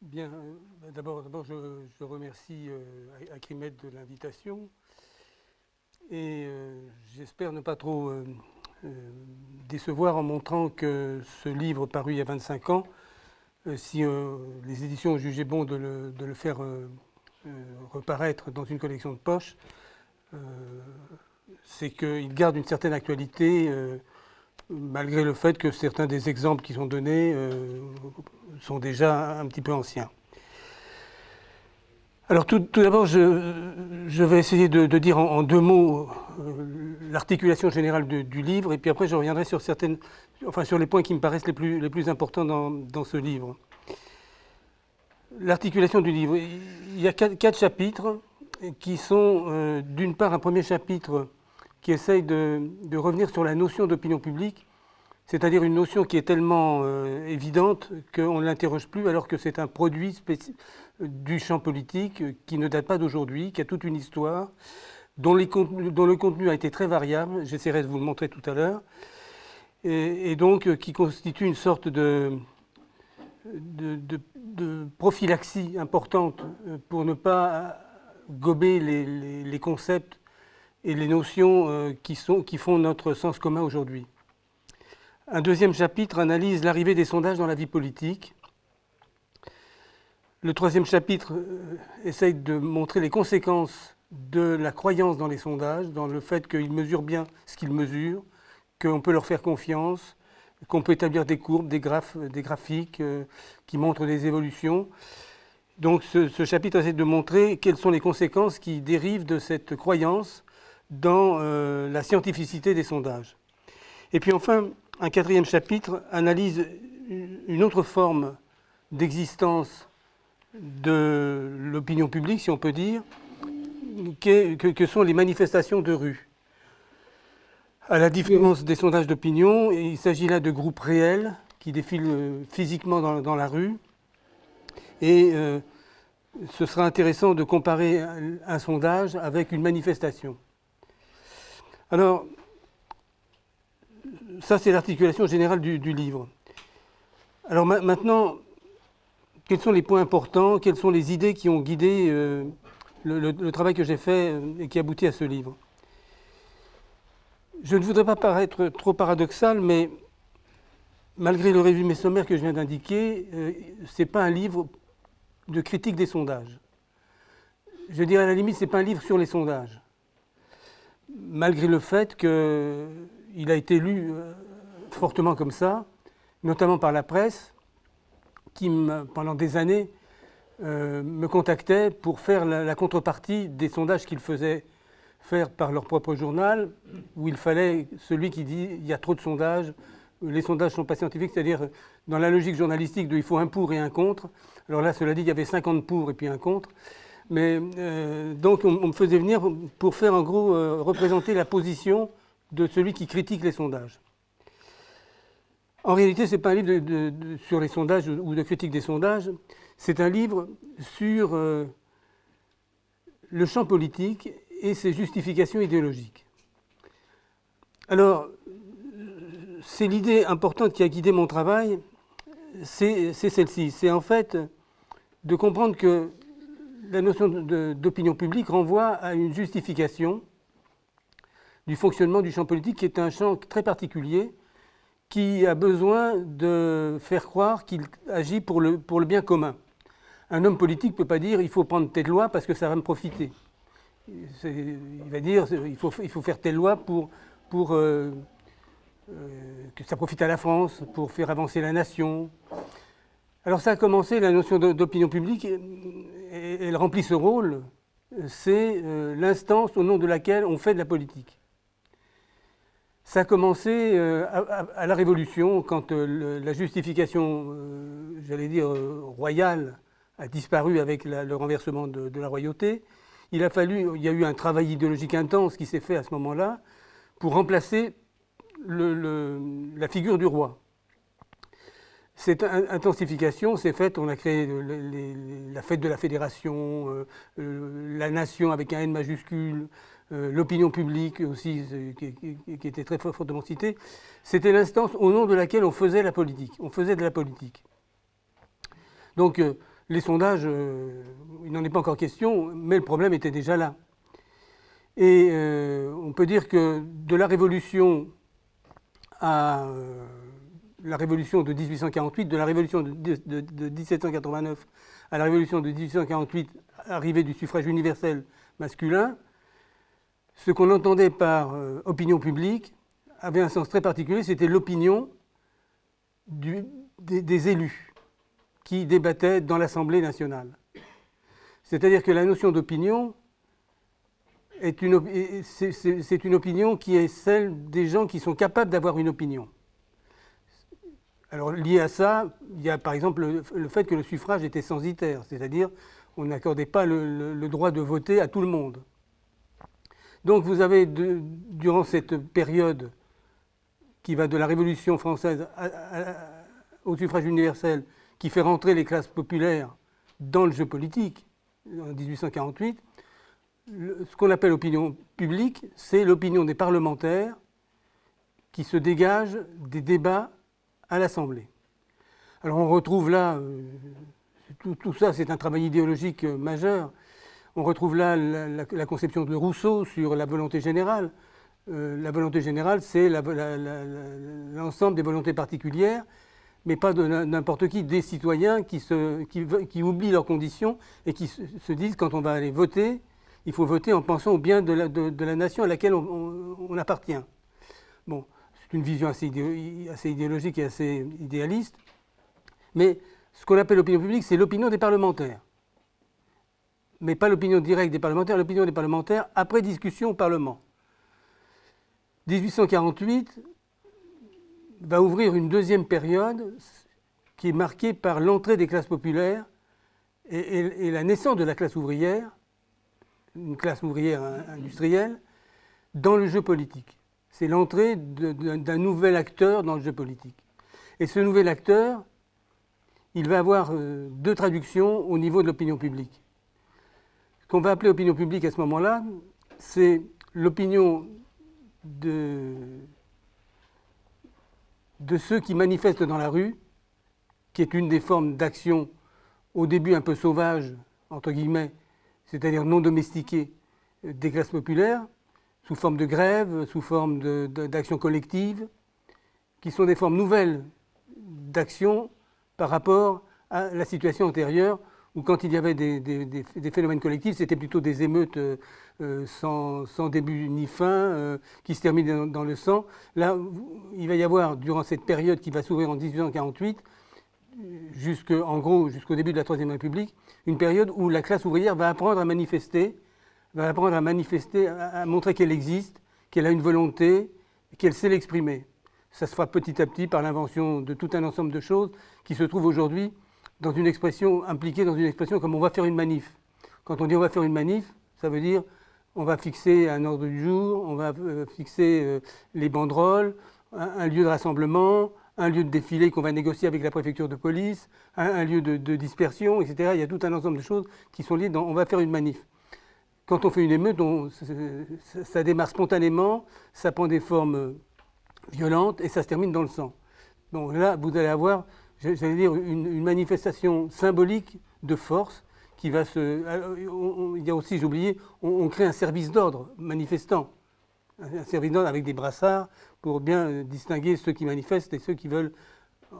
Bien, euh, d'abord, je, remercie euh, Acrimed de l'invitation et euh, j'espère ne pas trop décevoir en montrant que ce livre paru il y a 25 ans, si les éditions ont jugé bon de le, faire reparaître dans une collection de poche, c'est qu'il garde une certaine actualité malgré le fait que certains des exemples qui sont donnés euh, sont déjà un petit peu anciens. Alors tout, d'abord, je, vais essayer de, dire en, deux mots euh, l'articulation générale du livre, et puis après je reviendrai sur, certaines, enfin, sur les points qui me paraissent les plus, importants dans, ce livre. L'articulation du livre, il y a quatre, chapitres qui sont euh, d'une part un premier chapitre qui essaye de, revenir sur la notion d'opinion publique, c'est-à-dire une notion qui est tellement euh, évidente qu'on ne l'interroge plus alors que c'est un produit du champ politique qui ne date pas d'aujourd'hui, qui a toute une histoire, dont, le contenu a été très variable, j'essaierai de vous le montrer tout à l'heure, et, donc euh, qui constitue une sorte de, prophylaxie importante euh, pour ne pas gober les concepts et les notions euh, qui, sont, qui font notre sens commun aujourd'hui. Un deuxième chapitre analyse l'arrivée des sondages dans la vie politique. Le troisième chapitre euh, essaye de montrer les conséquences de la croyance dans les sondages, dans le fait qu'ils mesurent bien ce qu'ils mesurent, qu'on peut leur faire confiance, qu'on peut établir des courbes, des, graphes, des graphiques euh, qui montrent des évolutions. Donc ce, ce, chapitre essaie de montrer quelles sont les conséquences qui dérivent de cette croyance dans euh, la scientificité des sondages. Et puis enfin, un quatrième chapitre analyse une autre forme d'existence de l'opinion publique, si on peut dire, que, sont les manifestations de rue. À la différence des sondages d'opinion, il s'agit là de groupes réels qui défilent euh, physiquement dans, la rue. Et euh, ce sera intéressant de comparer un sondage avec une manifestation. Alors, ça c'est l'articulation générale du, livre. Alors maintenant, quels sont les points importants, quelles sont les idées qui ont guidé euh, le, travail que j'ai fait euh, et qui aboutit à ce livre? Je ne voudrais pas paraître trop paradoxal, mais malgré le résumé sommaire que je viens d'indiquer, euh, ce n'est pas un livre de critique des sondages. Je dirais à la limite, ce n'est pas un livre sur les sondages malgré le fait qu'il a été lu euh, fortement comme ça, notamment par la presse, qui, pendant des années, euh, me contactait pour faire la, contrepartie des sondages qu'ils faisaient faire par leur propre journal, où il fallait celui qui dit il y a trop de sondages, les sondages ne sont pas scientifiques, c'est-à-dire dans la logique journalistique de il faut un pour et un contre. Alors là, cela dit, il y avait 50 pour et puis un contre. Mais euh, donc on, me faisait venir pour faire en gros euh, représenter la position de celui qui critique les sondages. En réalité, ce n'est pas un livre sur les sondages ou de critique des sondages, c'est un livre sur euh, le champ politique et ses justifications idéologiques. Alors, c'est l'idée importante qui a guidé mon travail, c'est celle-ci. C'est en fait de comprendre que la notion d'opinion publique renvoie à une justification du fonctionnement du champ politique qui est un champ très particulier qui a besoin de faire croire qu'il agit pour le, bien commun. Un homme politique ne peut pas dire il faut prendre telle loi parce que ça va me profiter. Il va dire il faut, faire telle loi pour, pour euh, euh, que ça profite à la France, pour faire avancer la nation. Alors ça a commencé, la notion d'opinion publique, elle remplit ce rôle, c'est euh, l'instance au nom de laquelle on fait de la politique. Ça a commencé euh, à, la Révolution, quand euh, la justification, j'allais dire, royale a disparu avec le renversement de, la royauté. Il a fallu, il y a eu un travail idéologique intense qui s'est fait à ce moment-là pour remplacer la figure du roi. Cette intensification s'est faite, on a créé la fête de la fédération, euh, euh, la nation avec un N majuscule, euh, l'opinion publique aussi, qui, était très fortement citée. C'était l'instance au nom de laquelle on faisait la politique, on faisait de la politique. Donc les sondages, il n'en est pas encore question, mais le problème était déjà là. Et on peut dire que de la Révolution à la Révolution de 1848, de la Révolution de, 1789 à la Révolution de 1848, arrivée du suffrage universel masculin, ce qu'on entendait par opinion publique avait un sens très particulier, c'était l'opinion des élus qui débattaient dans l'Assemblée nationale. C'est-à-dire que la notion d'opinion c'est, une opinion qui est celle des gens qui sont capables d'avoir une opinion. Alors lié à ça, il y a par exemple le, fait que le suffrage était censitaire, c'est-à-dire on n'accordait pas le, droit de voter à tout le monde. Donc vous avez durant cette période qui va de la Révolution française au suffrage universel qui fait rentrer les classes populaires dans le jeu politique en 1848, ce qu'on appelle opinion publique, c'est l'opinion des parlementaires qui se dégagent des débats à l'Assemblée. Alors on retrouve là, euh, tout, ça c'est un travail idéologique euh, majeur, on retrouve là la, conception de Rousseau sur la volonté générale. Euh, la volonté générale, c'est l'ensemble des volontés particulières mais pas de n'importe qui, des citoyens qui, oublient leurs conditions et qui se, disent quand on va aller voter, il faut voter en pensant au bien de la, de, la nation à laquelle on, appartient. Bon, c'est une vision assez, idéologique et assez idéaliste, mais ce qu'on appelle l'opinion publique, c'est l'opinion des parlementaires. Mais pas l'opinion directe des parlementaires, l'opinion des parlementaires après discussion au Parlement. 1848, va ouvrir une deuxième période qui est marquée par l'entrée des classes populaires et, la naissance de la classe ouvrière, une classe ouvrière industrielle, dans le jeu politique. C'est l'entrée d'un nouvel acteur dans le jeu politique. Et ce nouvel acteur, il va avoir euh, deux traductions au niveau de l'opinion publique. Ce qu'on va appeler opinion publique à ce moment-là, c'est l'opinion de de ceux qui manifestent dans la rue, qui est une des formes d'action au début un peu sauvage, entre guillemets, c'est-à-dire non domestiquée des classes populaires, sous forme de grève, sous forme d'action collective, qui sont des formes nouvelles d'action par rapport à la situation antérieure où quand il y avait des, phénomènes collectifs, c'était plutôt des émeutes euh, euh, sans, début ni fin, euh, qui se terminent dans, le sang. Là, il va y avoir, durant cette période qui va s'ouvrir en 1848, en gros jusqu'au début de la Troisième République, une période où la classe ouvrière va apprendre à manifester, va apprendre à manifester, à, montrer qu'elle existe, qu'elle a une volonté, qu'elle sait l'exprimer. Ça se fera petit à petit par l'invention de tout un ensemble de choses qui se trouvent aujourd'hui dans une expression, impliquée dans une expression comme on va faire une manif. Quand on dit on va faire une manif, ça veut dire on va fixer un ordre du jour, on va euh, fixer euh, les banderoles, un, lieu de rassemblement, un lieu de défilé qu'on va négocier avec la préfecture de police, un, lieu de, dispersion, etc. Il y a tout un ensemble de choses qui sont liées dans on va faire une manif. Quand on fait une émeute, ça démarre spontanément, ça prend des formes violentes et ça se termine dans le sang. Donc là, vous allez avoir j'allais dire, une, manifestation symbolique de force qui va se. il y a aussi, j'ai oublié, on, crée un service d'ordre manifestant. Un service d'ordre avec des brassards pour bien distinguer ceux qui manifestent et ceux qui veulent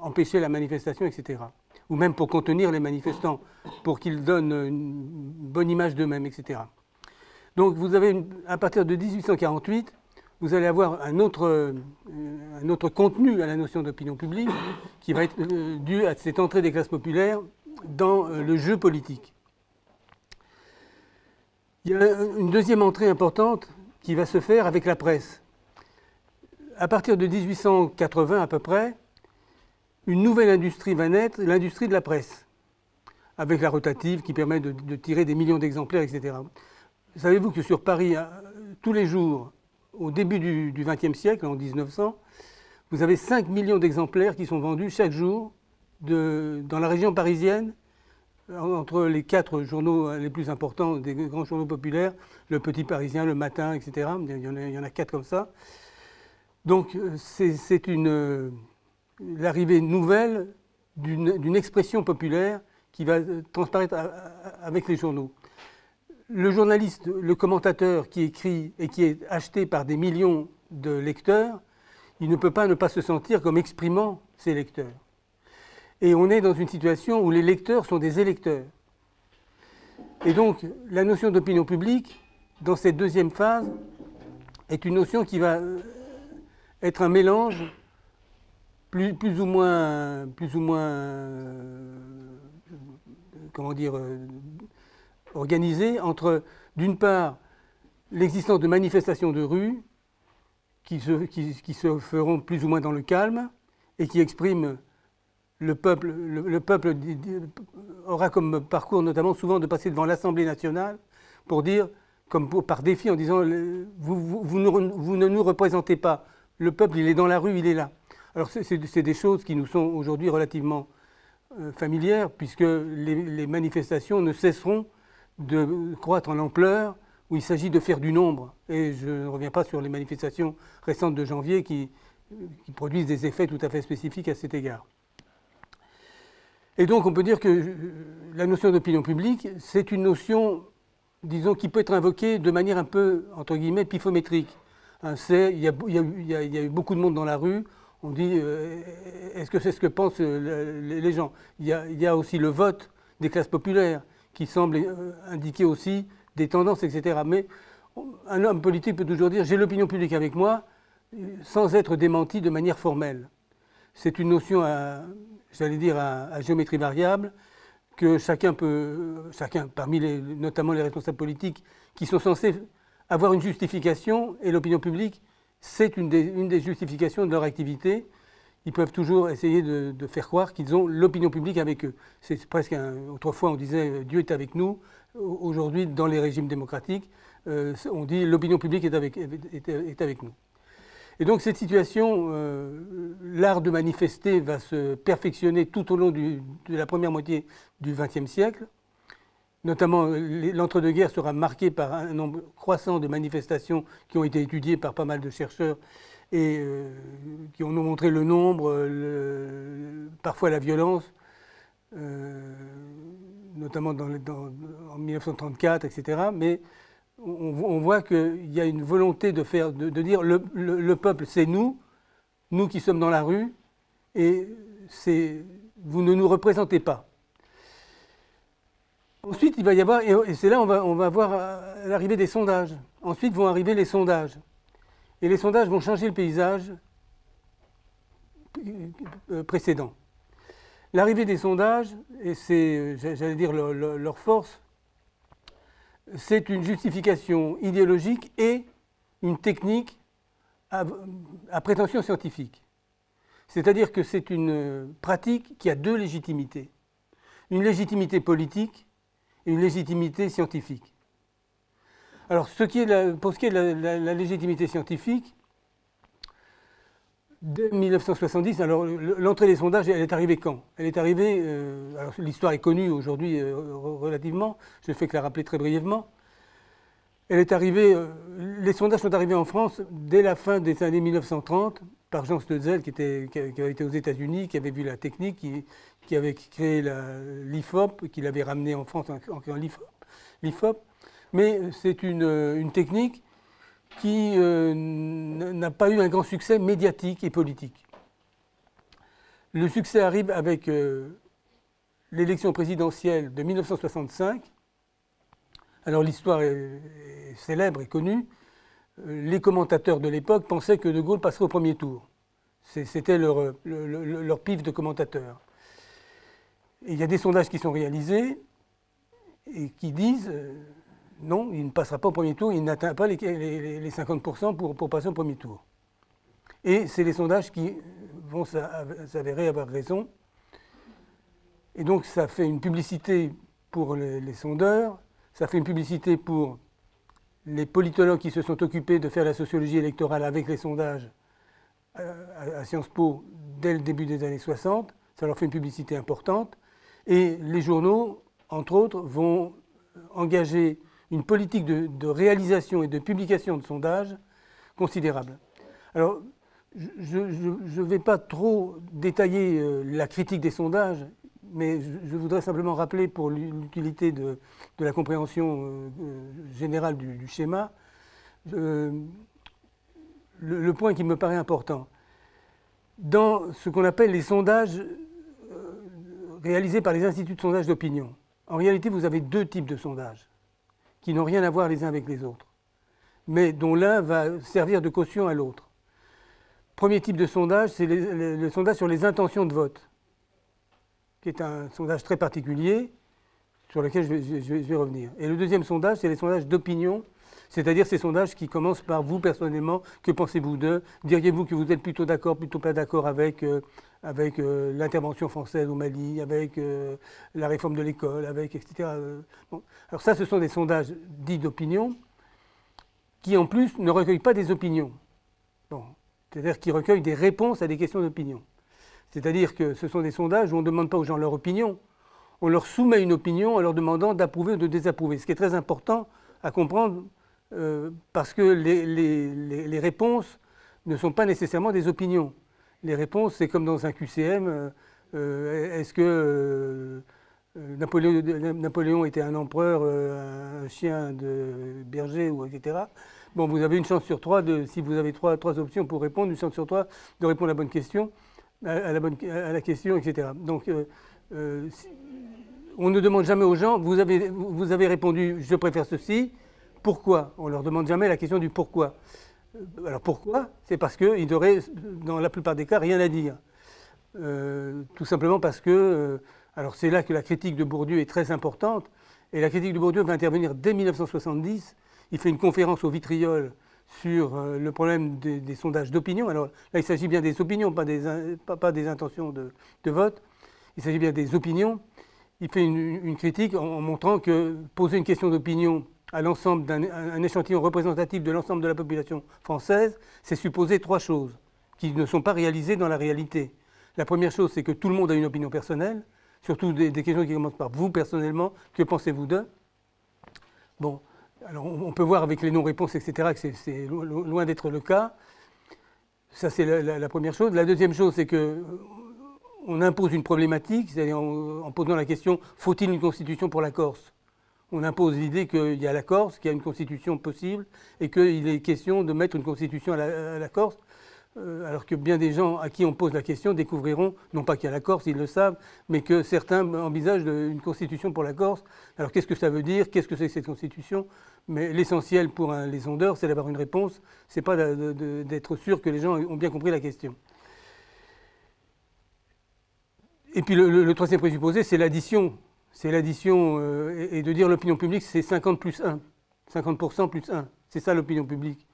empêcher la manifestation, etc. Ou même pour contenir les manifestants, pour qu'ils donnent une bonne image d'eux-mêmes, etc. Donc vous avez, à partir de 1848, vous allez avoir un autre, euh, un autre contenu à la notion d'opinion publique qui va être euh, dû à cette entrée des classes populaires dans euh, le jeu politique. Il y a une deuxième entrée importante qui va se faire avec la presse. À partir de 1880 à peu près, une nouvelle industrie va naître, l'industrie de la presse, avec la rotative qui permet de tirer des millions d'exemplaires, etc. Savez-vous que sur Paris, tous les jours, au début du XXe siècle, en 1900, vous avez 5 millions d'exemplaires qui sont vendus chaque jour dans la région parisienne, entre les quatre journaux les plus importants des grands journaux populaires, le Petit Parisien, le Matin, etc. Il y en a, il y en a quatre comme ça. Donc c'est l'arrivée nouvelle d'une expression populaire qui va transparaître avec les journaux. Le journaliste, le commentateur qui écrit et qui est acheté par des millions de lecteurs, il ne peut pas ne pas se sentir comme exprimant ses lecteurs. Et on est dans une situation où les lecteurs sont des électeurs. Et donc, la notion d'opinion publique, dans cette deuxième phase, est une notion qui va être un mélange plus, ou moins, plus ou moins euh, comment dire, euh, organisé entre, d'une part, l'existence de manifestations de rue qui se, qui, se, feront plus ou moins dans le calme et qui expriment le peuple, le, peuple aura comme parcours notamment souvent de passer devant l'Assemblée nationale pour dire, comme par défi en disant, vous, vous, ne, vous ne nous représentez pas, le peuple il est dans la rue, il est là. Alors c'est des choses qui nous sont aujourd'hui relativement euh, familières, puisque les, manifestations ne cesseront de croître en ampleur, où il s'agit de faire du nombre. Et je ne reviens pas sur les manifestations récentes de janvier qui, produisent des effets tout à fait spécifiques à cet égard. Et donc on peut dire que euh, la notion d'opinion publique, c'est une notion, disons, qui peut être invoquée de manière un peu, entre guillemets, pifométrique. Hein, il, y a, eu beaucoup de monde dans la rue, on dit, euh, est-ce que c'est ce que pensent euh, les gens? Il y, a, aussi le vote des classes populaires qui semble euh, indiquer aussi des tendances, etc. Mais un homme politique peut toujours dire, j'ai l'opinion publique avec moi, sans être démenti de manière formelle. C'est une notion, j'allais dire, à, géométrie variable, que chacun peut, chacun, parmi les, notamment les responsables politiques, qui sont censés avoir une justification, et l'opinion publique c'est une, des, justifications de leur activité. Ils peuvent toujours essayer de, faire croire qu'ils ont l'opinion publique avec eux. C'est presque autrefois on disait euh, Dieu est avec nous. Aujourd'hui, dans les régimes démocratiques, euh, on dit l'opinion publique est avec, nous. Et donc cette situation, euh, l'art de manifester va se perfectionner tout au long de la première moitié du XXe siècle. Notamment, l'entre-deux-guerres sera marqué par un nombre croissant de manifestations qui ont été étudiées par pas mal de chercheurs et euh, qui ont montré le nombre, parfois la violence, euh, notamment en 1934, etc. Mais on, voit qu'il y a une volonté de, faire, de, dire le, le peuple, c'est nous, nous qui sommes dans la rue, et vous ne nous représentez pas. Ensuite, il va y avoir, et c'est là on va, on va voir euh, l'arrivée des sondages. Ensuite vont arriver les sondages. Et les sondages vont changer le paysage euh, précédent. L'arrivée des sondages, et c'est, j'allais dire, leur, force, c'est une justification idéologique et une technique à, prétention scientifique. C'est-à-dire que c'est une pratique qui a deux légitimités. Une légitimité politique une légitimité scientifique. Alors, pour ce qui est de la, légitimité scientifique, dès 1970, alors l'entrée des sondages, elle est arrivée quand? Elle est arrivée, euh, alors l'histoire est connue aujourd'hui euh, relativement, je ne fais que la rappeler très brièvement. Elle est arrivée, euh, les sondages sont arrivés en France dès la fin des années 1930 par Jean Stutzel, qui, était, qui avait été aux États-Unis, qui avait vu la technique, qui, qui avait créé l'IFOP, qui l'avait ramené en France en créant l'IFOP. Mais c'est une, technique qui euh, n'a pas eu un grand succès médiatique et politique. Le succès arrive avec euh, l'élection présidentielle de 1965. Alors l'histoire est, célèbre et connue. Euh, les commentateurs de l'époque pensaient que De Gaulle passerait au premier tour. C'était leur, leur, pif de commentateurs il y a des sondages qui sont réalisés et qui disent euh, non, il ne passera pas au premier tour, il n'atteint pas les, 50% pour, passer au premier tour. Et c'est les sondages qui vont s'avérer avoir raison. Et donc ça fait une publicité pour les, sondeurs, ça fait une publicité pour les politologues qui se sont occupés de faire la sociologie électorale avec les sondages euh, à Sciences Po dès le début des années 60. Ça leur fait une publicité importante. Et les journaux, entre autres, vont engager une politique de, réalisation et de publication de sondages considérable. Alors, je ne vais pas trop détailler euh, la critique des sondages. mais je, voudrais simplement rappeler pour l'utilité de, la compréhension euh, euh, générale du, schéma, le, point qui me paraît important. Dans ce qu'on appelle les sondages réalisés par les instituts de sondage d'opinion, en réalité, vous avez deux types de sondages qui n'ont rien à voir les uns avec les autres, mais dont l'un va servir de caution à l'autre. Premier type de sondage, c'est le sondage sur les intentions de vote qui est un sondage très particulier, sur lequel je vais, revenir. Et le deuxième sondage, c'est les sondages d'opinion, c'est-à-dire ces sondages qui commencent par vous personnellement, que pensez-vous d'eux? Diriez-vous que vous êtes plutôt d'accord, plutôt pas d'accord avec, euh, avec euh, l'intervention française au Mali, avec euh, la réforme de l'école, avec etc. Alors ça, ce sont des sondages dits d'opinion, qui en plus ne recueillent pas des opinions. Bon. C'est-à-dire qui recueillent des réponses à des questions d'opinion. C'est-à-dire que ce sont des sondages où on ne demande pas aux gens leur opinion, on leur soumet une opinion en leur demandant d'approuver ou de désapprouver. Ce qui est très important à comprendre euh, parce que les, réponses ne sont pas nécessairement des opinions. Les réponses, c'est comme dans un QCM, euh, euh, est-ce que Napoléon, était un empereur, un chien de berger, ou etc. Bon, vous avez une chance sur trois, de, si vous avez trois, options pour répondre, une chance sur trois de répondre à la bonne question à, la, bonne, à la, question, etc. Donc, on ne demande jamais aux gens, vous avez, vous avez répondu, je préfère ceci, pourquoi On ne leur demande jamais la question du pourquoi. Euh, alors pourquoi C'est parce qu'ils n'auraient, dans la plupart des cas, rien à dire. tout simplement parce que, alors c'est là que la critique de Bourdieu est très importante, et la critique de Bourdieu va intervenir dès 1970. Il fait une conférence au vitriol sur euh, le problème des, sondages d'opinion. Alors là, il s'agit bien des opinions, pas, des intentions de, vote. Il s'agit bien des opinions. Il fait une, critique en, montrant que poser une question d'opinion à l'ensemble d'un échantillon représentatif de l'ensemble de la population française, c'est supposer trois choses qui ne sont pas réalisées dans la réalité. La première chose, c'est que tout le monde a une opinion personnelle, surtout des, questions qui commencent par vous personnellement, que pensez-vous d'eux? Bon, alors on peut voir avec les non-réponses, etc., que c'est loin d'être le cas. Ça, c'est la, première chose. La deuxième chose, c'est que on impose une problématique, c'est-à-dire en, posant la question faut-il une constitution pour la Corse? On impose l'idée qu'il y a la Corse, qu'il y a une constitution possible, et qu'il est question de mettre une constitution à la Corse. Euh, alors que bien des gens à qui on pose la question découvriront, non pas qu'il y a la Corse, ils le savent, mais que certains envisagent une constitution pour la Corse. Alors qu'est-ce que ça veut dire? Qu'est-ce que c'est que cette constitution? Mais l'essentiel pour les sondeurs, c'est d'avoir une réponse, c'est pas d'être sûr que les gens ont bien compris la question. Et puis le, troisième présupposé, c'est l'addition. C'est l'addition, euh, et, de dire l'opinion publique, c'est 50 plus 1. 50% plus 1. C'est ça l'opinion publique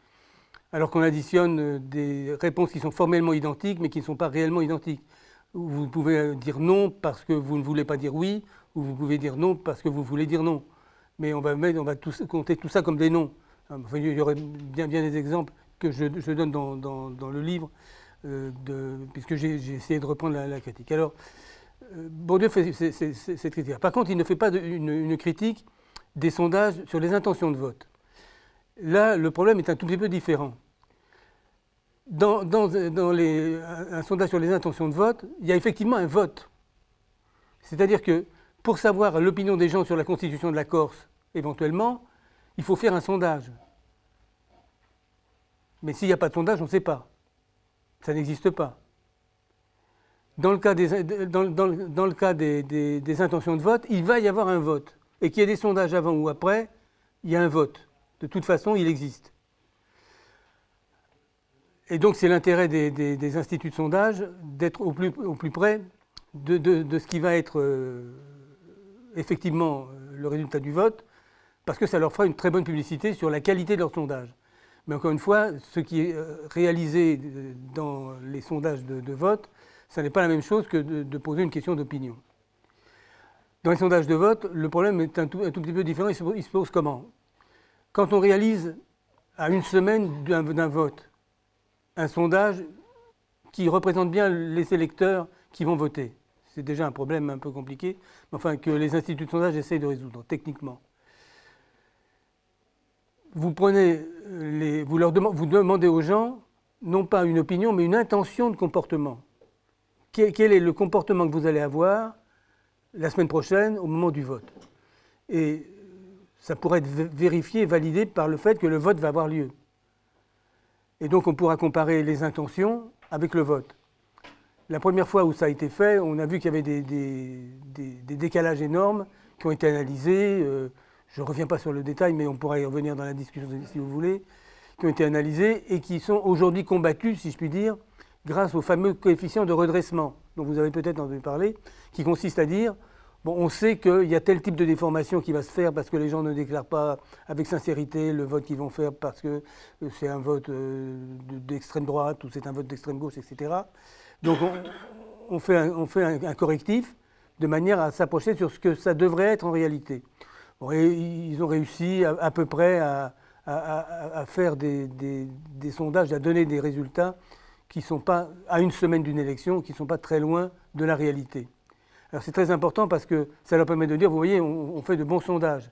alors qu'on additionne euh, des réponses qui sont formellement identiques, mais qui ne sont pas réellement identiques. Vous pouvez dire non parce que vous ne voulez pas dire oui, ou vous pouvez dire non parce que vous voulez dire non. Mais on va, mettre, on va compter tout ça comme des noms. il y aurait bien, des exemples que je, donne dans, le livre, euh, puisque j'ai essayé de reprendre la, critique. Alors, euh, Bourdieu fait cette critique. Par contre, il ne fait pas une critique des sondages sur les intentions de vote. Là, le problème est un tout petit peu différent dans, un sondage sur les intentions de vote, il y a effectivement un vote. C'est-à-dire que pour savoir l'opinion des gens sur la constitution de la Corse, éventuellement, il faut faire un sondage. Mais s'il n'y a pas de sondage, on ne sait pas. Ça n'existe pas. Dans le cas, des, intentions de vote, il va y avoir un vote. Et qu'il y ait des sondages avant ou après, il y a un vote. De toute façon, il existe. Et donc c'est l'intérêt des, instituts de sondage d'être au plus, au plus, près de, ce qui va être euh, effectivement euh, le résultat du vote, parce que ça leur fera une très bonne publicité sur la qualité de leur sondage. Mais encore une fois, ce qui est euh, réalisé dans les sondages de, vote, ça n'est pas la même chose que de, poser une question d'opinion. Dans les sondages de vote, le problème est un tout, petit peu différent. Il se, pose comment? Quand on réalise à une semaine d'un vote, un sondage qui représente bien les électeurs qui vont voter. C'est déjà un problème un peu compliqué, mais enfin que les instituts de sondage essayent de résoudre techniquement. Vous prenez vous leur vous demandez aux gens non pas une opinion, mais une intention de comportement. Quel est le comportement que vous allez avoir la semaine prochaine au moment du vote. Et ça pourrait être vérifié, validé par le fait que le vote va avoir lieu. Et donc on pourra comparer les intentions avec le vote. La première fois où ça a été fait, on a vu qu'il y avait des, décalages énormes qui ont été analysés. Euh, je ne reviens pas sur le détail, mais on pourra y revenir dans la discussion si vous voulez, qui ont été analysés et qui sont aujourd'hui combattus, si je puis dire, grâce au fameux coefficient de redressement dont vous avez peut-être entendu parler, qui consiste à dire Bon, on sait qu'il y a tel type de déformation qui va se faire parce que les gens ne déclarent pas avec sincérité le vote qu'ils vont faire parce que euh, c'est un vote euh, d'extrême droite ou c'est un vote d'extrême gauche, etc. Donc on, fait, un, correctif de manière à s'approcher sur ce que ça devrait être en réalité. ils ont réussi à, peu près à, faire des, des, sondages, à donner des résultats qui sont pas, à une semaine d'une élection, qui ne sont pas très loin de la réalité. Alors c'est très important parce que ça leur permet de dire, vous voyez, on, fait de bons sondages.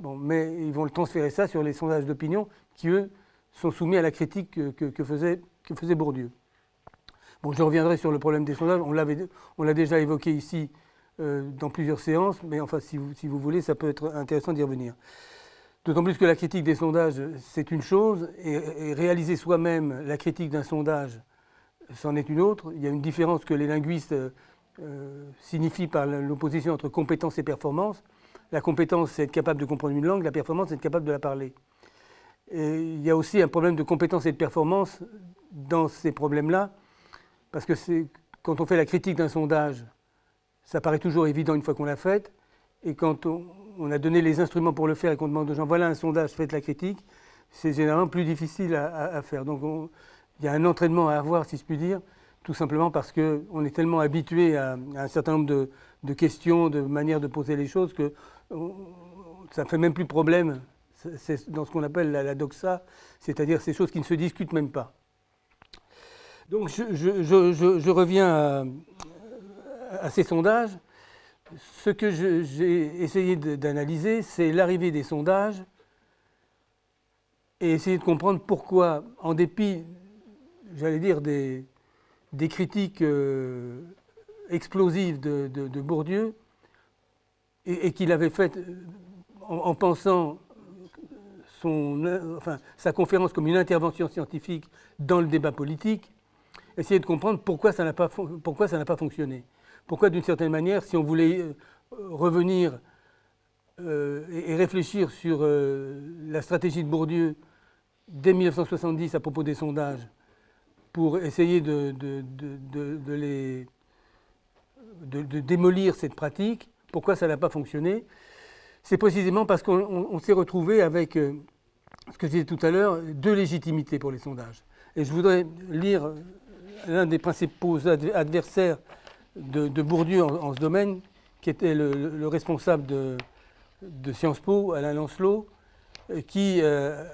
Bon, mais ils vont le transférer ça sur les sondages d'opinion qui, eux, sont soumis à la critique que, faisait, que faisait, Bourdieu. Bon, je reviendrai sur le problème des sondages. On l'a déjà évoqué ici euh, dans plusieurs séances, mais enfin, si vous, si vous voulez, ça peut être intéressant d'y revenir. D'autant plus que la critique des sondages, c'est une chose, et réaliser soi-même la critique d'un sondage, c'en est une autre. Il y a une différence que les linguistes euh, signifie par l'opposition entre compétence et performance. La compétence, c'est être capable de comprendre une langue, la performance, c'est être capable de la parler. Et il y a aussi un problème de compétence et de performance dans ces problèmes-là, parce que quand on fait la critique d'un sondage, ça paraît toujours évident une fois qu'on l'a fait, et quand on, a donné les instruments pour le faire et qu'on demande aux gens, voilà un sondage, faites la critique, c'est généralement plus difficile à, faire. Donc il y a un entraînement à avoir, si je puis dire, tout simplement parce qu'on est tellement habitué à, un certain nombre de, questions, de manières de poser les choses, que ça ne fait même plus problème. Dans ce qu'on appelle la, doxa, c'est-à-dire ces choses qui ne se discutent même pas. Donc je, reviens à, ces sondages. Ce que j'ai essayé d'analyser, c'est l'arrivée des sondages et essayer de comprendre pourquoi, en dépit, j'allais dire, des, critiques euh, explosives de, Bourdieu et, qu'il avait faites euh, en, pensant enfin, sa conférence comme une intervention scientifique dans le débat politique, essayer de comprendre pourquoi ça n'a pas fonctionné. Pourquoi, d'une certaine manière, si on voulait euh, revenir et, réfléchir sur la stratégie de Bourdieu dès 1970 à propos des sondages, pour essayer de, les, de, démolir cette pratique. Pourquoi ça n'a pas fonctionné? C'est précisément parce qu'on s'est retrouvé avec, euh, ce que je disais tout à l'heure, deux légitimités pour les sondages. Et je voudrais lire l'un des principaux adversaires de, Bourdieu en, ce domaine, qui était le, responsable de, Sciences Po, Alain Lancelot, euh, qui euh,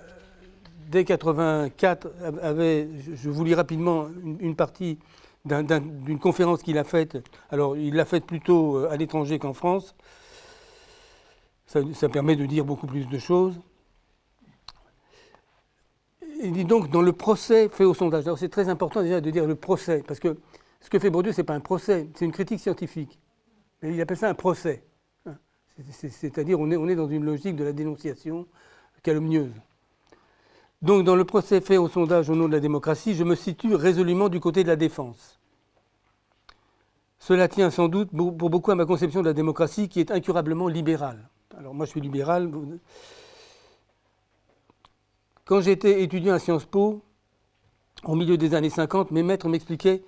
dès 84, avait, je vous lis rapidement une, partie d'une conférence qu'il a faite. Alors, il l'a faite plutôt euh, à l'étranger qu'en France. Ça, permet de dire beaucoup plus de choses. Il dit donc dans le procès fait au sondage. Alors, c'est très important déjà de dire le procès, parce que ce que fait Bourdieu, ce n'est pas un procès, c'est une critique scientifique. il appelle ça un procès. Hein. C'est-à-dire, on est, on est dans une logique de la dénonciation calomnieuse. Donc, dans le procès fait au sondage au nom de la démocratie, je me situe résolument du côté de la défense. Cela tient sans doute pour beaucoup à ma conception de la démocratie qui est incurablement libérale. Alors moi je suis libéral. Quand j'étais étudiant à Sciences Po, au milieu des années 50, mes maîtres m'expliquaient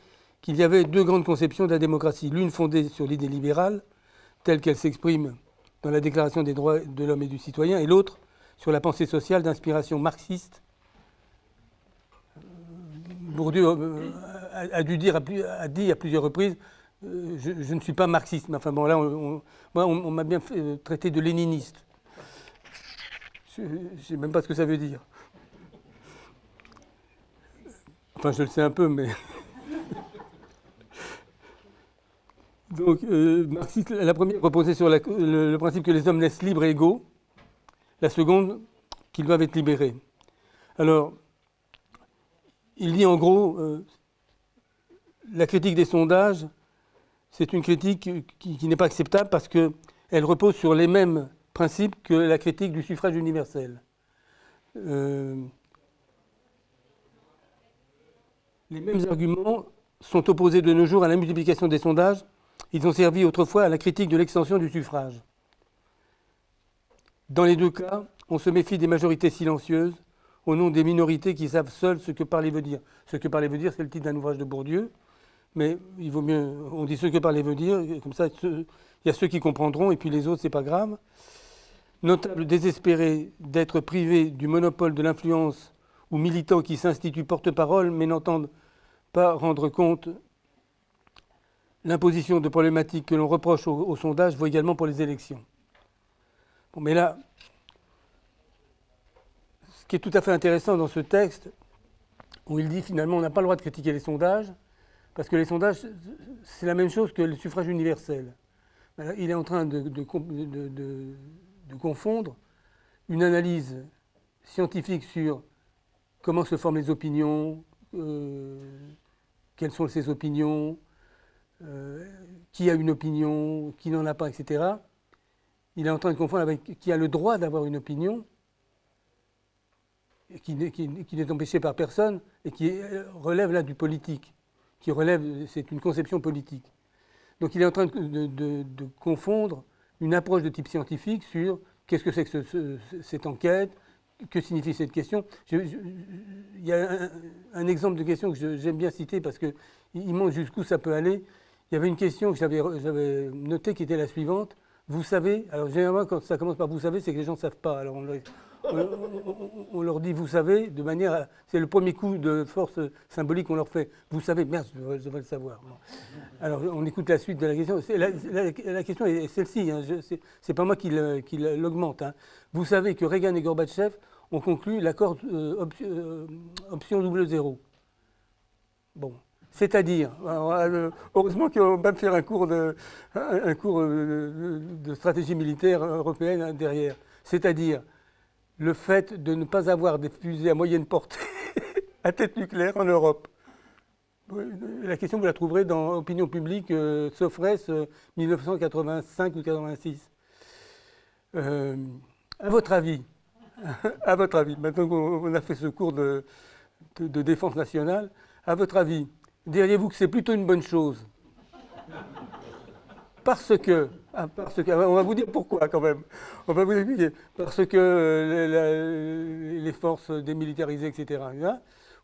qu'il y avait deux grandes conceptions de la démocratie. L'une fondée sur l'idée libérale, telle qu'elle s'exprime dans la Déclaration des droits de l'homme et du citoyen, et l'autre sur la pensée sociale d'inspiration marxiste Bourdieu euh, a, dû dire, a dit à plusieurs reprises euh, je, ne suis pas marxiste. Mais enfin bon, là, on, on, m'a bien euh, traité de léniniste. Je ne sais même pas ce que ça veut dire. Enfin, je le sais un peu, mais. Donc, marxiste, la première reposait sur le, principe que les hommes naissent libres et égaux. La seconde, qu'ils doivent être libérés. Alors, il dit en gros, euh, la critique des sondages, c'est une critique qui, n'est pas acceptable parce qu'elle repose sur les mêmes principes que la critique du suffrage universel. Euh, les mêmes arguments sont opposés de nos jours à la multiplication des sondages. Ils ont servi autrefois à la critique de l'extension du suffrage. Dans les deux cas, on se méfie des majorités silencieuses au nom des minorités qui savent seules ce que parler veut dire. Ce que parler veut dire, c'est le titre d'un ouvrage de Bourdieu mais il vaut mieux, on dit ce que parler veut dire, comme ça il y a ceux qui comprendront et puis les autres c'est pas grave. Notable désespéré d'être privé du monopole de l'influence ou militants qui s'instituent porte-parole mais n'entendent pas rendre compte. L'imposition de problématiques que l'on reproche au, sondage vaut également pour les élections. Mais là, ce qui est tout à fait intéressant dans ce texte, où il dit finalement on n'a pas le droit de critiquer les sondages, parce que les sondages, c'est la même chose que le suffrage universel. Il est en train de, confondre une analyse scientifique sur comment se forment les opinions, euh, quelles sont ces opinions, euh, qui a une opinion, qui n'en a pas, etc. Il est en train de confondre avec qui a le droit d'avoir une opinion, qui n'est empêché par personne, et qui relève là du politique qui relève, c'est une conception politique. Donc il est en train de, confondre une approche de type scientifique sur qu'est-ce que c'est que cette enquête, que signifie cette question. il y a un, exemple de question que j'aime bien citer parce qu'il montre jusqu'où ça peut aller. Il y avait une question que j'avais notée qui était la suivante. Vous savez, alors généralement quand ça commence par vous savez, c'est que les gens ne savent pas. Alors on, leur dit vous savez, de manière. C'est le premier coup de force symbolique qu'on leur fait. Vous savez, merde, je devrais, le savoir. Alors on écoute la suite de la question. La, question est celle-ci, hein. c'est pas moi qui l'augmente. Hein. Vous savez que Reagan et Gorbatchev ont conclu l'accord euh, euh, option double zéro. Bon. C'est-à-dire, euh, heureusement qu'on va me faire un cours, cours de stratégie militaire européenne derrière. C'est-à-dire, le fait de ne pas avoir des fusées à moyenne portée à tête nucléaire en Europe. La question, vous la trouverez dans Opinion publique, euh, Sofres, 1985 euh, ou 86. Euh, à votre avis, à votre avis, maintenant qu'on a fait ce cours de défense nationale, à votre avis, diriez-vous que c'est plutôt une bonne chose? Parce que, ah, parce que, on va vous dire pourquoi quand même. On va vous expliquer. Parce que euh, les forces démilitarisées, etc.,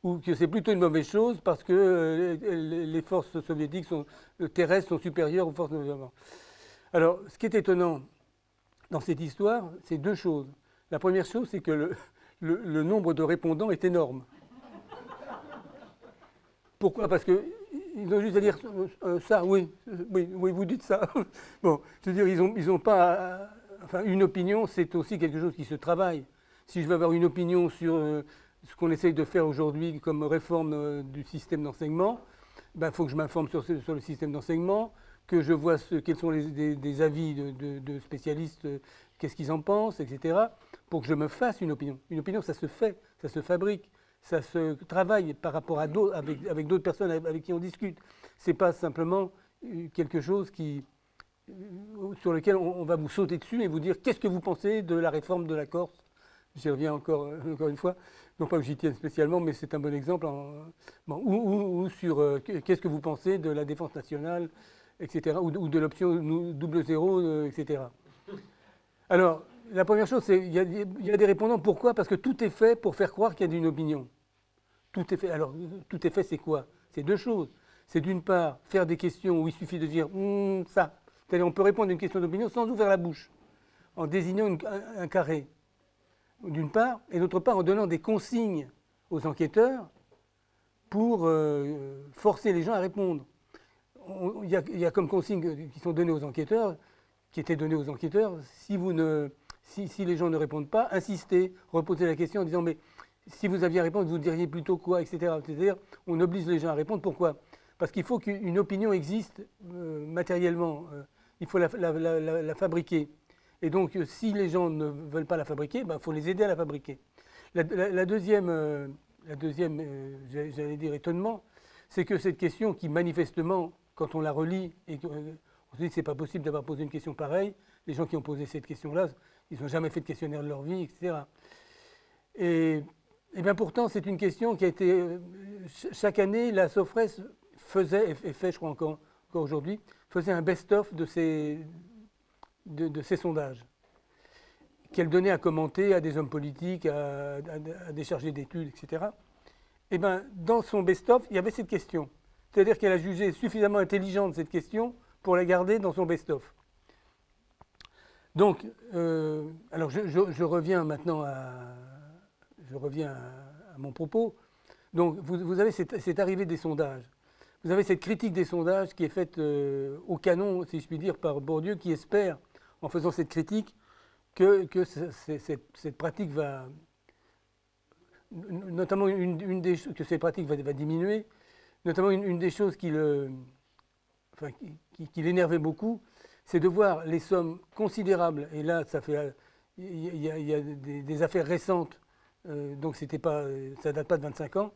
ou que c'est plutôt une mauvaise chose parce que euh, les forces soviétiques sont, terrestres sont supérieures aux forces de Alors, ce qui est étonnant dans cette histoire, c'est deux choses. La première chose, c'est que le nombre de répondants est énorme. Pourquoi? Parce que ils ont juste à dire euh, ça, oui, oui, oui, vous dites ça. bon, c'est-à-dire, ils n'ont pas. enfin, une opinion, c'est aussi quelque chose qui se travaille. Si je veux avoir une opinion sur euh, ce qu'on essaye de faire aujourd'hui comme réforme euh, du système d'enseignement, il ben, faut que je m'informe sur, le système d'enseignement, que je vois quels sont les, des, avis de spécialistes, qu'est-ce qu'ils en pensent, etc., pour que je me fasse une opinion. Une opinion, ça se fait, ça se fabrique ça se travaille par rapport à d'autres, avec, d'autres personnes avec qui on discute. Ce n'est pas simplement euh, quelque chose qui, euh, sur lequel on, va vous sauter dessus et vous dire qu'est-ce que vous pensez de la réforme de la Corse? J'y reviens encore, euh, encore une fois. Non pas que j'y tienne spécialement, mais c'est un bon exemple. ou, sur qu'est-ce que vous pensez de la défense nationale, etc. Ou, de l'option double zéro, etc. Alors, la première chose, c'est qu'il y, a des répondants. Pourquoi? Parce que tout est fait pour faire croire qu'il y a une opinion. Tout est fait. Alors, tout est fait, c'est quoi? C'est deux choses. C'est d'une part faire des questions où il suffit de dire hum, ça. C'est-à-dire, on peut répondre à une question d'opinion sans ouvrir la bouche, en désignant un, carré, d'une part, et d'autre part, en donnant des consignes aux enquêteurs pour euh, forcer les gens à répondre. Il y, a comme consignes qui sont données aux enquêteurs, qui étaient données aux enquêteurs, si vous ne si, les gens ne répondent pas, insister, reposer la question en disant mais si vous aviez à répondre, vous diriez plutôt quoi, etc. C'est-à-dire, on oblige les gens à répondre. Pourquoi? Parce qu'il faut qu'une opinion existe euh, matériellement. Euh, il faut la, fabriquer. Et donc, si les gens ne veulent pas la fabriquer, il ben, faut les aider à la fabriquer. La, deuxième, deuxième euh, j'allais dire, étonnement, c'est que cette question qui manifestement quand on la relit et qu'on se dit que c'est pas possible d'avoir posé une question pareille, les gens qui ont posé cette question-là, ils n'ont jamais fait de questionnaire de leur vie, etc. Et, et bien pourtant, c'est une question qui a été... Chaque année, la SOFRES faisait, et fait je crois encore, aujourd'hui, faisait un best-of de ces, de, ces sondages qu'elle donnait à commenter à des hommes politiques, à, des chargés d'études, etc. Et bien, dans son best-of, il y avait cette question. C'est-à-dire qu'elle a jugé suffisamment intelligente cette question pour la garder dans son best-of. Donc, euh, alors je, reviens maintenant à, je reviens à, mon propos. Donc, vous, avez cette, arrivée des sondages. Vous avez cette critique des sondages qui est faite euh, au canon, si je puis dire, par Bourdieu, qui espère, en faisant cette critique, que, cette, pratique va, notamment une, des que cette pratique va, diminuer, notamment une, des choses qui l'énervait beaucoup, c'est de voir les sommes considérables, et là ça fait, il y a, des, affaires récentes, euh, donc pas, ça date pas de 25 ans,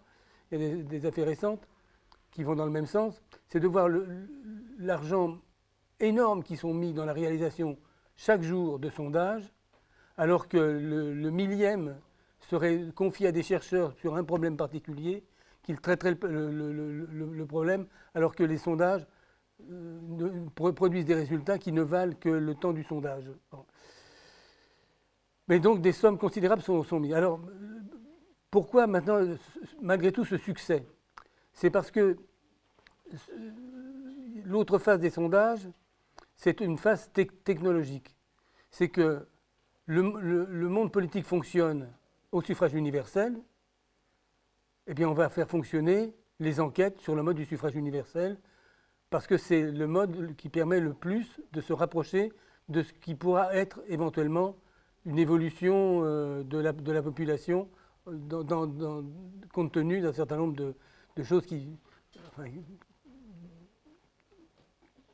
il y a des, affaires récentes qui vont dans le même sens, c'est de voir l'argent énorme qui sont mis dans la réalisation chaque jour de sondage, alors que le, millième serait confié à des chercheurs sur un problème particulier, qu'ils traiteraient le, problème, alors que les sondages produisent des résultats qui ne valent que le temps du sondage. Mais donc des sommes considérables sont, mises. Alors, pourquoi maintenant, malgré tout, ce succès? C'est parce que l'autre phase des sondages, c'est une phase technologique c'est que le, monde politique fonctionne au suffrage universel, eh bien on va faire fonctionner les enquêtes sur le mode du suffrage universel, parce que c'est le mode qui permet le plus de se rapprocher de ce qui pourra être éventuellement une évolution euh, de, la, population compte tenu d'un certain nombre de, choses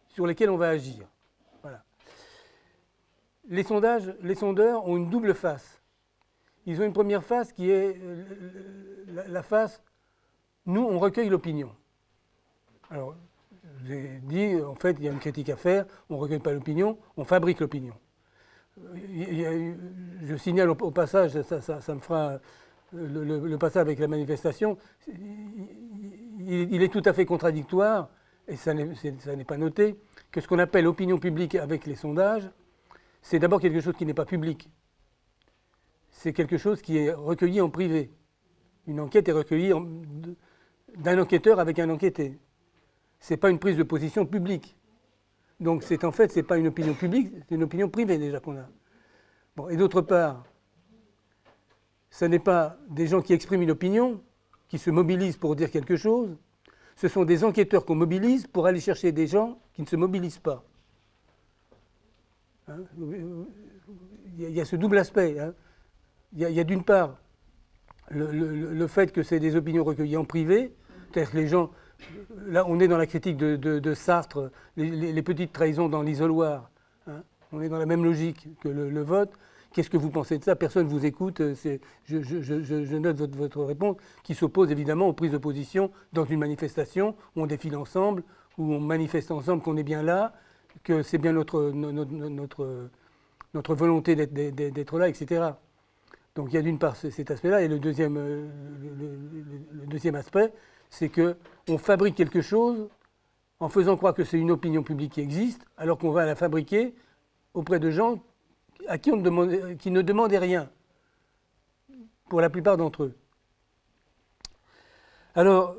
sur lesquelles on va agir les sondages, les sondeurs ont une double face. Ils ont une première face qui est euh, la, face nous, on recueille l'opinion. Alors, je vous ai dit, en fait, il y a une critique à faire, on ne recueille pas l'opinion, on fabrique l'opinion. Je signale au, passage, ça, me fera le, passage avec la manifestation, il, est tout à fait contradictoire, et ça n'est pas noté, que ce qu'on appelle opinion publique avec les sondages, c'est d'abord quelque chose qui n'est pas public. C'est quelque chose qui est recueilli en privé. Une enquête est recueillie d'un enquêteur avec un enquêté. Ce n'est pas une prise de position publique. Donc c'est en fait, ce n'est pas une opinion publique, c'est une opinion privée déjà qu'on a. Bon, et d'autre part, ce n'est pas des gens qui expriment une opinion, qui se mobilisent pour dire quelque chose, ce sont des enquêteurs qu'on mobilise pour aller chercher des gens qui ne se mobilisent pas. Hein, il y a ce double aspect. Hein. Il y a, d'une part le, fait que c'est des opinions recueillies en privé, que les gens, là on est dans la critique de, Sartre, les, petites trahisons dans l'isoloir, hein. on est dans la même logique que le, vote. Qu'est-ce que vous pensez de ça? Personne ne vous écoute. Je, note votre, réponse qui s'oppose évidemment aux prises de position dans une manifestation où on défile ensemble, où on manifeste ensemble qu'on est bien là, que c'est bien notre, volonté d'être là, etc. Donc il y a d'une part cet aspect-là, et le deuxième, euh, le, deuxième aspect, c'est qu'on fabrique quelque chose en faisant croire que c'est une opinion publique qui existe, alors qu'on va la fabriquer auprès de gens à qui ne demandaient rien, pour la plupart d'entre eux. Alors,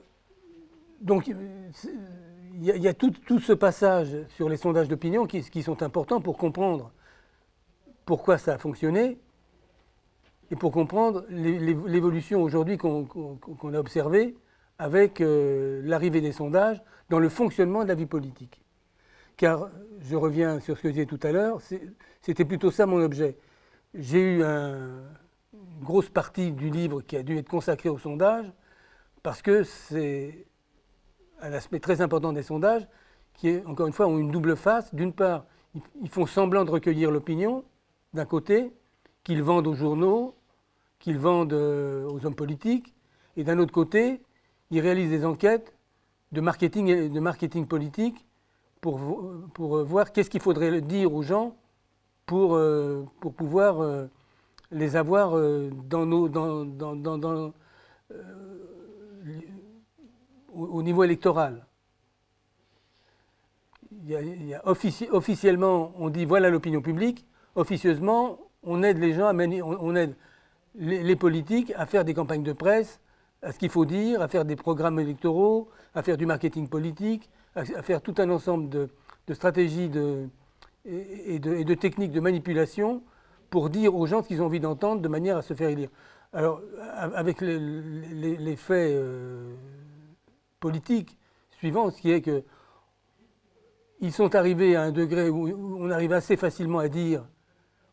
donc, il y a, tout, ce passage sur les sondages d'opinion qui, sont importants pour comprendre pourquoi ça a fonctionné et pour comprendre l'évolution aujourd'hui qu'on a observée avec euh, l'arrivée des sondages dans le fonctionnement de la vie politique. Car, je reviens sur ce que je disais tout à l'heure, c'était plutôt ça mon objet. J'ai eu une grosse partie du livre qui a dû être consacrée au sondage, parce que c'est un aspect très important des sondages, qui, encore une fois, ont une double face. D'une part, ils font semblant de recueillir l'opinion, d'un côté, qu'ils vendent aux journaux, qu'ils vendent euh, aux hommes politiques, et d'un autre côté, ils réalisent des enquêtes de marketing, de marketing politique pour, pour voir qu'est-ce qu'il faudrait dire aux gens pour, pour pouvoir les avoir dans nos, dans, dans, dans, au, niveau électoral. Il officiellement, on dit voilà l'opinion publique. Officieusement, on aide les gens à on, aide les, politiques à faire des campagnes de presse, à ce qu'il faut dire, à faire des programmes électoraux, à faire du marketing politique, à, faire tout un ensemble de, stratégies de, et, de, techniques de manipulation pour dire aux gens ce qu'ils ont envie d'entendre de manière à se faire élire. Alors, avec les, faits euh, politiques suivants, ce qui est que ils sont arrivés à un degré où on arrive assez facilement à dire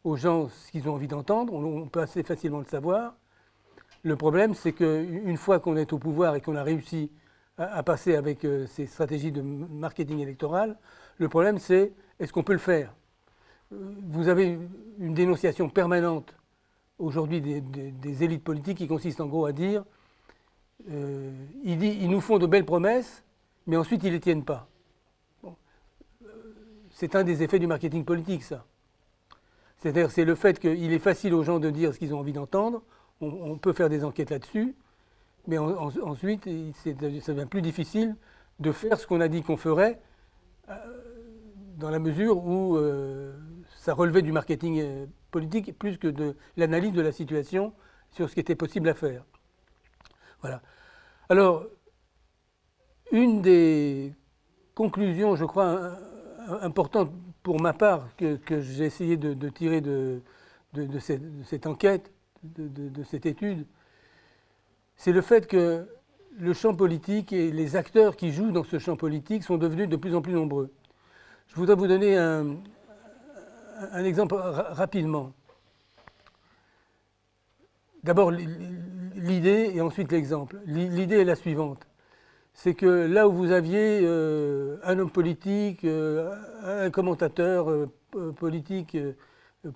aux gens ce qu'ils ont envie d'entendre, on peut assez facilement le savoir. Le problème, c'est qu'une fois qu'on est au pouvoir et qu'on a réussi à, passer avec euh, ces stratégies de marketing électoral, le problème, c'est est-ce qu'on peut le faire? Euh, Vous avez une dénonciation permanente aujourd'hui des, élites politiques qui consiste en gros à dire euh, ils, ils, nous font de belles promesses, mais ensuite ils ne les tiennent pas. C'est un des effets du marketing politique, ça. C'est-à-dire c'est le fait qu'il est facile aux gens de dire ce qu'ils ont envie d'entendre, on, peut faire des enquêtes là-dessus, mais ensuite, ça devient plus difficile de faire ce qu'on a dit qu'on ferait, euh, dans la mesure où euh, ça relevait du marketing euh, politique plus que de l'analyse de la situation sur ce qui était possible à faire. Voilà. Alors, une des conclusions, je crois, importantes pour ma part, que, j'ai essayé de, tirer de, cette, enquête, de, cette étude, c'est le fait que le champ politique et les acteurs qui jouent dans ce champ politique sont devenus de plus en plus nombreux. Je voudrais vous donner un, exemple rapidement. D'abord l'idée et ensuite l'exemple. L'idée est la suivante. C'est que là où vous aviez euh, un homme politique, euh, un commentateur euh, politique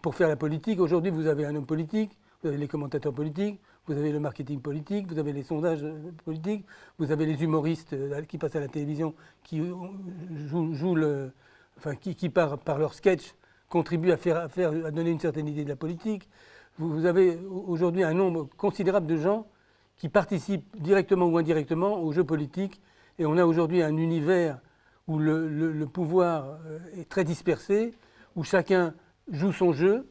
pour faire la politique, aujourd'hui vous avez un homme politique, vous avez les commentateurs politiques, vous avez le marketing politique, vous avez les sondages politiques, vous avez les humoristes qui passent à la télévision, qui jouent, le, enfin, qui, par, par, leur sketch contribuent à, faire, à, faire, à donner une certaine idée de la politique. Vous, avez aujourd'hui un nombre considérable de gens qui participent directement ou indirectement au jeu politique. Et on a aujourd'hui un univers où le, pouvoir est très dispersé, où chacun joue son jeu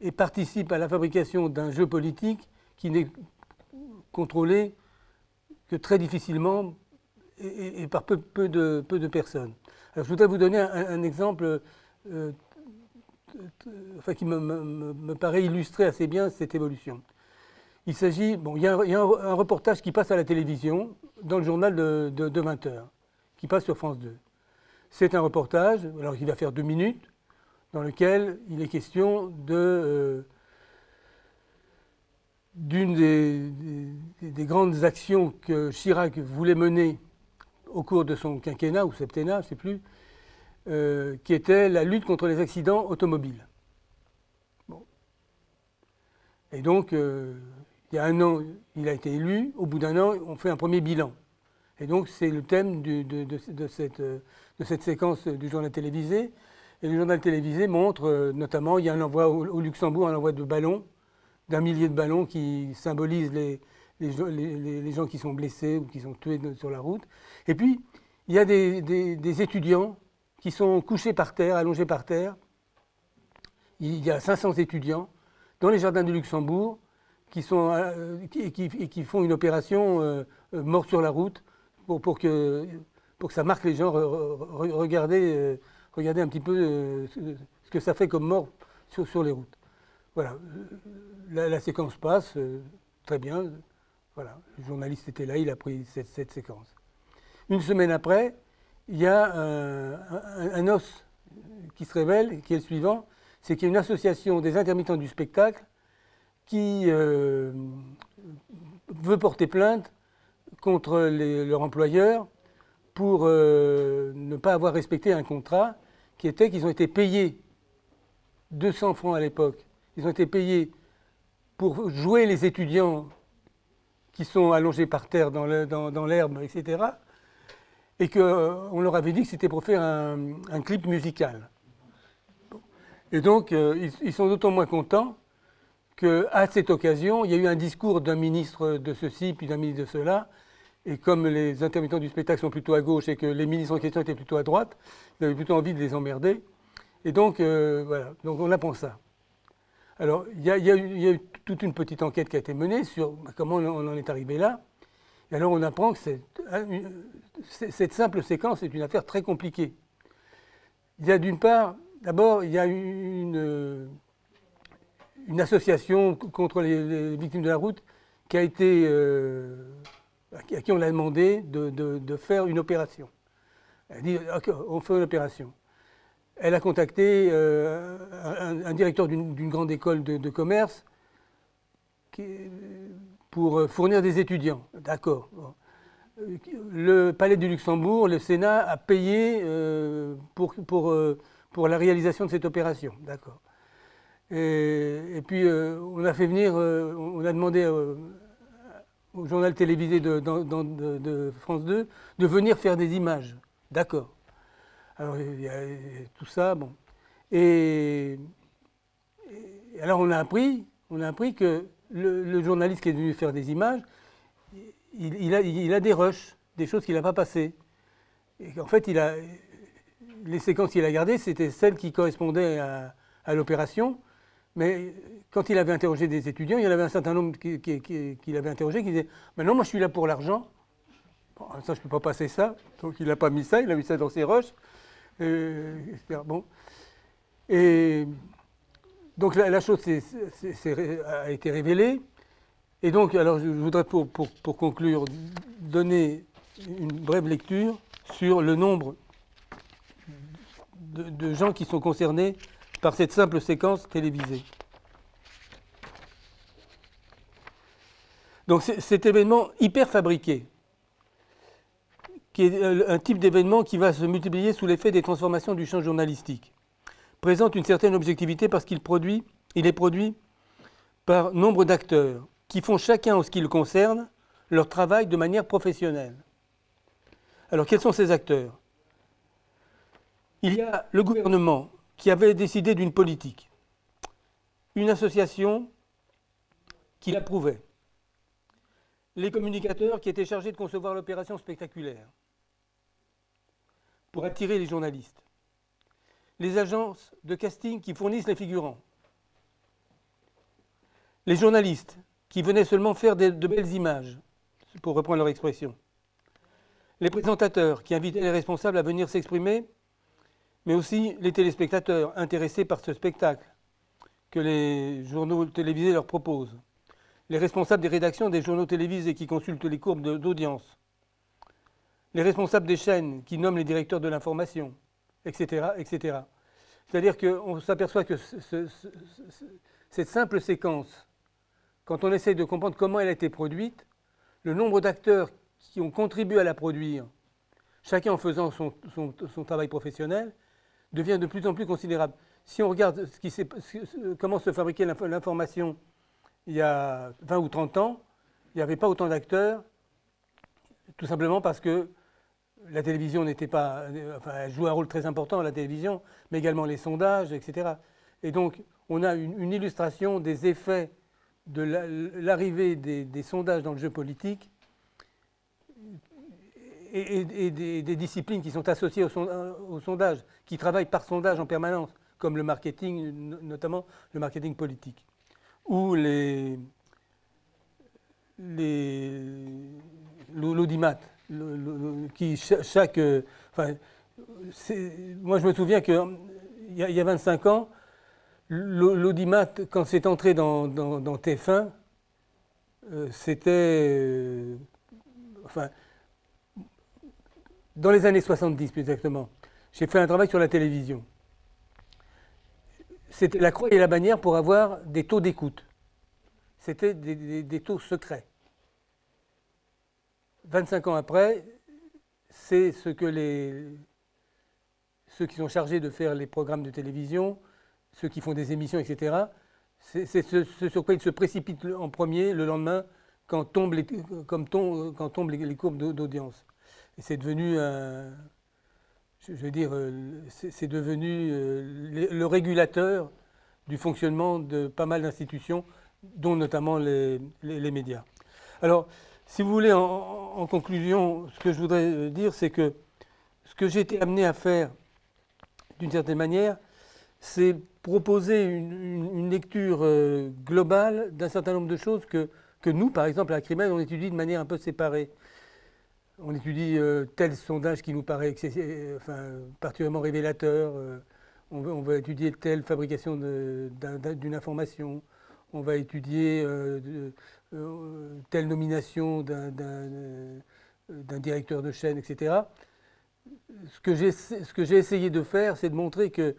et participe à la fabrication d'un jeu politique qui n'est contrôlé que très difficilement et, par peu, de, personnes. Alors, je voudrais vous donner un, exemple euh, enfin, qui me, paraît illustrer assez bien cette évolution. Il s'agit, bon, il y a, un, reportage qui passe à la télévision dans le journal de, 20h, qui passe sur France 2. C'est un reportage, alors il va faire deux minutes, dans lequel il est question euh, d'une des, grandes actions que Chirac voulait mener au cours de son quinquennat ou septennat, je ne sais plus, euh, qui était la lutte contre les accidents automobiles. Et donc, euh, il y a un an, il a été élu, au bout d'un an, on fait un premier bilan. Et donc, c'est le thème de, cette, de, cette, séquence du journal télévisé. Et le journal télévisé montre euh, notamment, il y a un envoi au, Luxembourg, un envoi de ballons, d'un millier de ballons qui symbolisent les, les, gens qui sont blessés ou qui sont tués sur la route. Et puis, il y a des, étudiants qui sont couchés par terre, allongés par terre. Il y a 500 étudiants dans les jardins du Luxembourg qui, sont, euh, qui, font une opération euh, mort sur la route pour, pour, que, pour que ça marque les gens. regardez, regardez un petit peu ce que ça fait comme mort sur, les routes. Voilà, la, séquence passe, euh, très bien. Voilà, le journaliste était là, il a pris cette, séquence. Une semaine après, il y a un, os qui se révèle, qui est le suivant, c'est qu'il y a une association des intermittents du spectacle qui euh, veut porter plainte contre leur employeur pour euh, ne pas avoir respecté un contrat qui était qu'ils ont été payés 200 francs à l'époque ils ont été payés pour jouer les étudiants qui sont allongés par terre dans l'herbe, etc. et qu'on leur avait dit que c'était pour faire un, clip musical. Et donc, ils, ils sont d'autant moins contents qu'à cette occasion, il y a eu un discours d'un ministre de ceci, puis d'un ministre de cela, et comme les intermittents du spectacle sont plutôt à gauche et que les ministres en question étaient plutôt à droite, ils avaient plutôt envie de les emmerder. Et donc, euh, voilà, donc on apprend ça. Alors, il y, a, eu toute une petite enquête qui a été menée sur comment on en est arrivé là. Et alors, on apprend que cette simple séquence est une affaire très compliquée. Il y a d'une part, d'abord, il y a une, une association contre les, victimes de la route qui a été, euh, à qui on a demandé de, faire une opération. Elle dit, OK, on fait une opération. Elle a contacté euh, un, directeur d'une grande école de, commerce pour fournir des étudiants. D'accord. Le Palais du Luxembourg, le Sénat a payé euh, pour, la réalisation de cette opération. D'accord. Et, puis, euh, on a fait venir, euh, on a demandé euh, au journal télévisé de, France 2 de venir faire des images. D'accord. Alors, il y a tout ça, bon. Et, alors, on a appris, que le, journaliste qui est venu faire des images, il, a, des rushs, des choses qu'il n'a pas passées. Et en fait, les séquences qu'il a gardées, c'était celles qui correspondaient à l'opération. Mais quand il avait interrogé des étudiants, il y en avait un certain nombre qu'il qui, avait interrogé qui disaient Maintenant, moi, je suis là pour l'argent. ça, je ne peux pas passer ça. Donc, il n'a pas mis ça, il a mis ça dans ses roches. bon. Et donc, la, chose a été révélée. Et donc, alors, je voudrais, pour, conclure, donner une brève lecture sur le nombre de gens qui sont concernés par cette simple séquence télévisée. Donc cet événement hyper fabriqué, qui est un type d'événement qui va se multiplier sous l'effet des transformations du champ journalistique, présente une certaine objectivité parce qu'il est produit par nombre d'acteurs qui font chacun en ce qui le concerne leur travail de manière professionnelle. Alors quels sont ces acteurs? Il y a le gouvernement qui avait décidé d'une politique, une association qui l'approuvait, les communicateurs qui étaient chargés de concevoir l'opération spectaculaire pour attirer les journalistes, les agences de casting qui fournissent les figurants, les journalistes qui venaient seulement faire de, belles images, pour reprendre leur expression, les présentateurs qui invitaient les responsables à venir s'exprimer mais aussi les téléspectateurs intéressés par ce spectacle que les journaux télévisés leur proposent, les responsables des rédactions des journaux télévisés qui consultent les courbes d'audience, les responsables des chaînes qui nomment les directeurs de l'information, etc. etc. C'est-à-dire qu'on s'aperçoit que cette simple séquence, quand on essaie de comprendre comment elle a été produite, le nombre d'acteurs qui ont contribué à la produire, chacun en faisant son travail professionnel, devient de plus en plus considérable. Si on regarde comment se fabriquait l'information il y a 20 ou 30 ans, il n'y avait pas autant d'acteurs, tout simplement parce que la télévision n'était pas. Enfin, elle jouait un rôle très important, la télévision, mais également les sondages, etc. Et donc, on a une, illustration des effets de l'arrivée des, sondages dans le jeu politique et, des, disciplines qui sont associées au, sondage, qui travaillent par sondage en permanence, comme le marketing, notamment le marketing politique, ou l'audimat, qui chaque, enfin, moi je me souviens qu'il y, a, y a 25 ans, l'audimat, quand c'est entré dans, dans, dans TF1, euh, c'était, euh, enfin, dans les années 70 plus exactement, j'ai fait un travail sur la télévision. C'était la croix et la bannière pour avoir des taux d'écoute. C'était des, taux secrets. 25 ans après, c'est ce que les, ceux qui sont chargés de faire les programmes de télévision, ceux qui font des émissions, etc., c'est ce, sur quoi ils se précipitent en premier le lendemain quand tombent comme quand tombent les courbes d'audience. C'est devenu un, je veux dire, c'est devenu le régulateur du fonctionnement de pas mal d'institutions, dont notamment les, médias. Alors, si vous voulez, en, conclusion, ce que je voudrais dire, c'est que ce que j'ai été amené à faire, d'une certaine manière, c'est proposer une, lecture euh, globale d'un certain nombre de choses que, que nous, par exemple, à la on étudie de manière un peu séparée. On étudie euh, tel sondage qui nous paraît enfin, particulièrement révélateur. Euh, on, va, étudier telle fabrication d'une information. On va étudier telle nomination d'un directeur de chaîne, etc ce que j'ai essayé de faire, c'est de montrer que,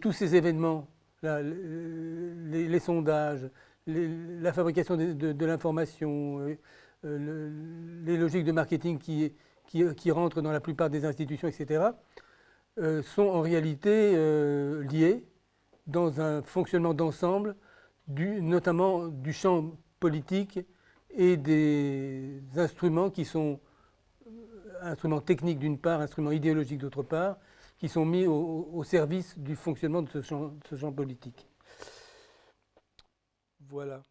tous ces événements, les, sondages, la fabrication de, l'information, euh, euh, les logiques de marketing qui, qui, rentrent dans la plupart des institutions, etc., euh, sont en réalité liés dans un fonctionnement d'ensemble, notamment du champ politique et des instruments qui sont instruments techniques d'une part, instruments idéologiques d'autre part, qui sont mis au, service du fonctionnement de ce champ politique. Voilà.